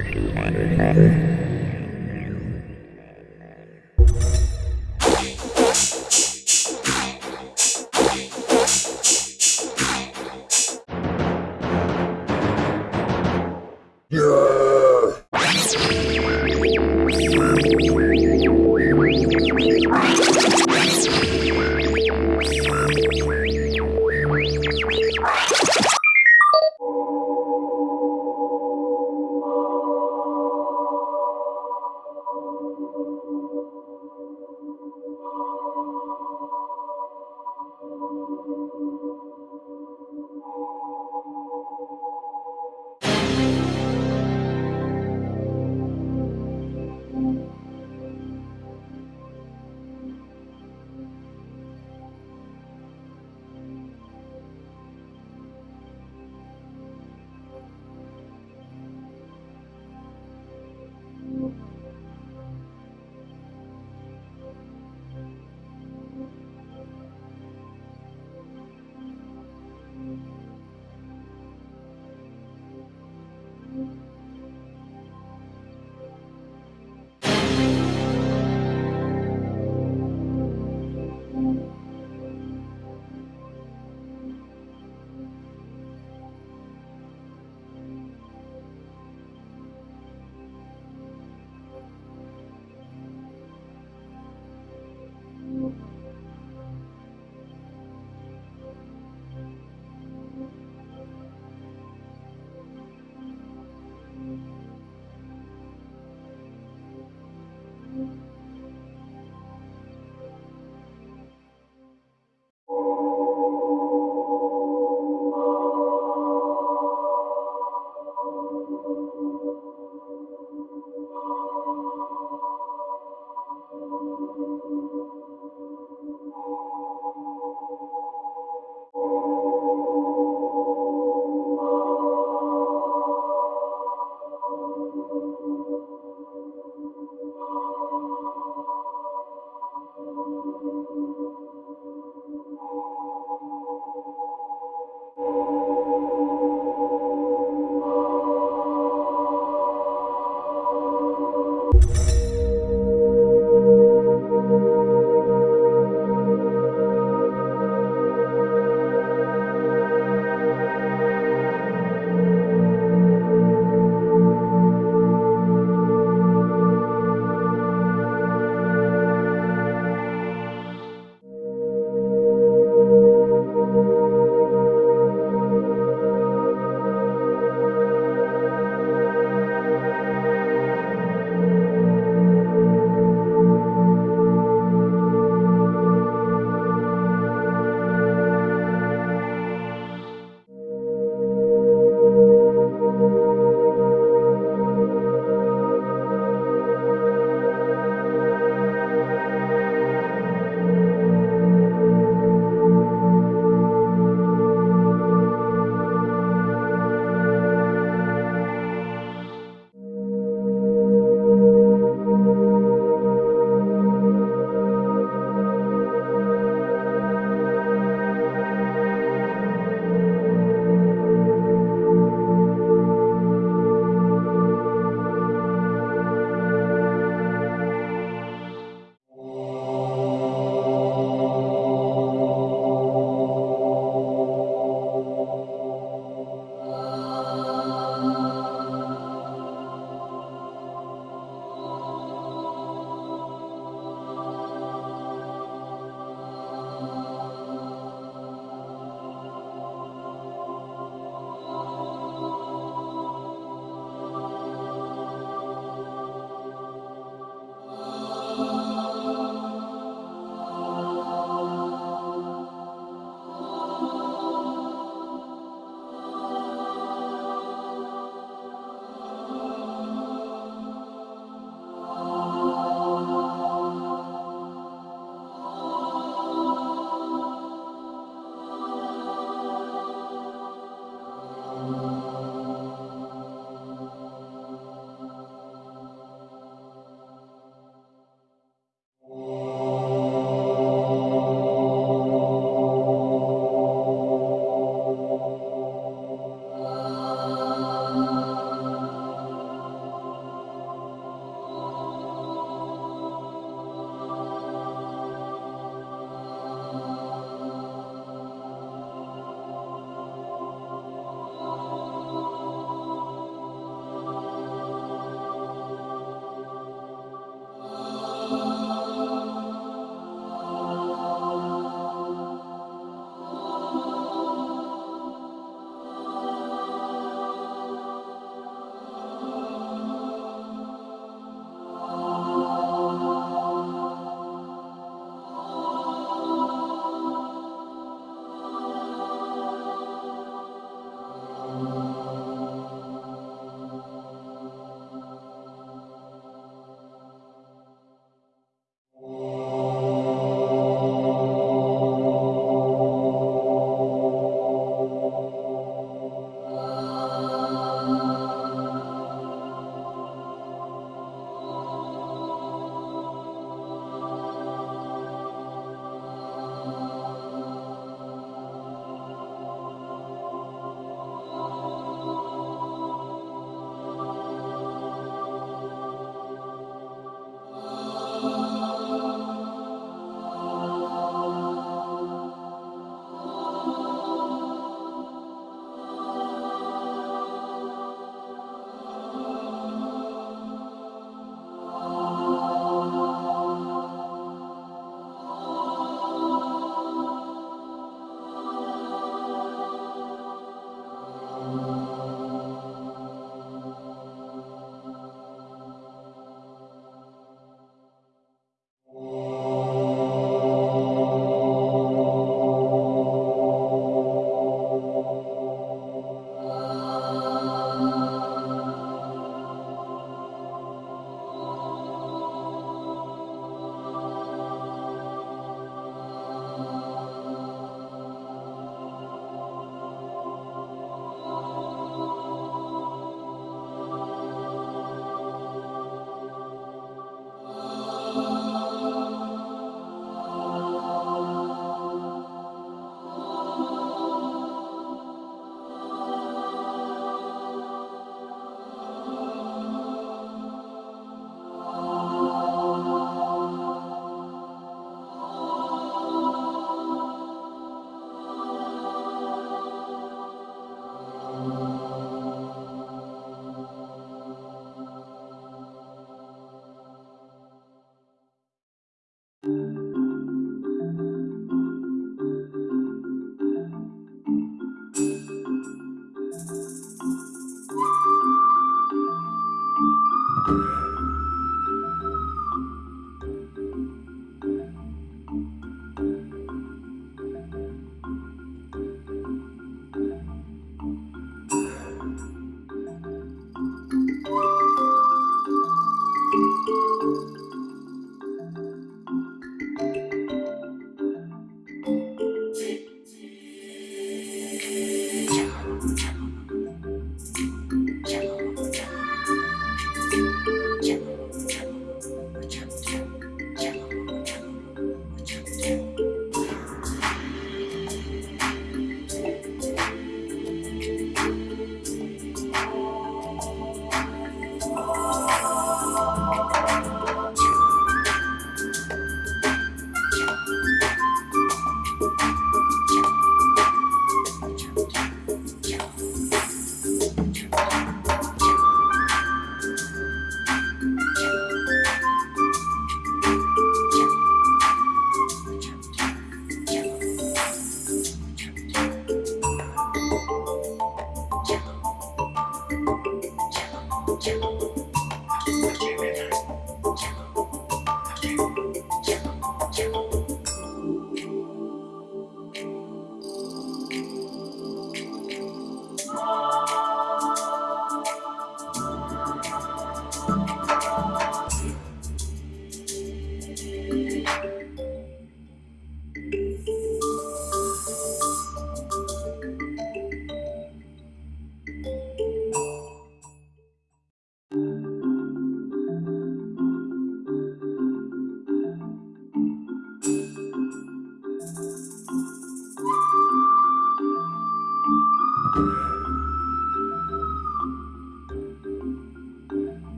Right.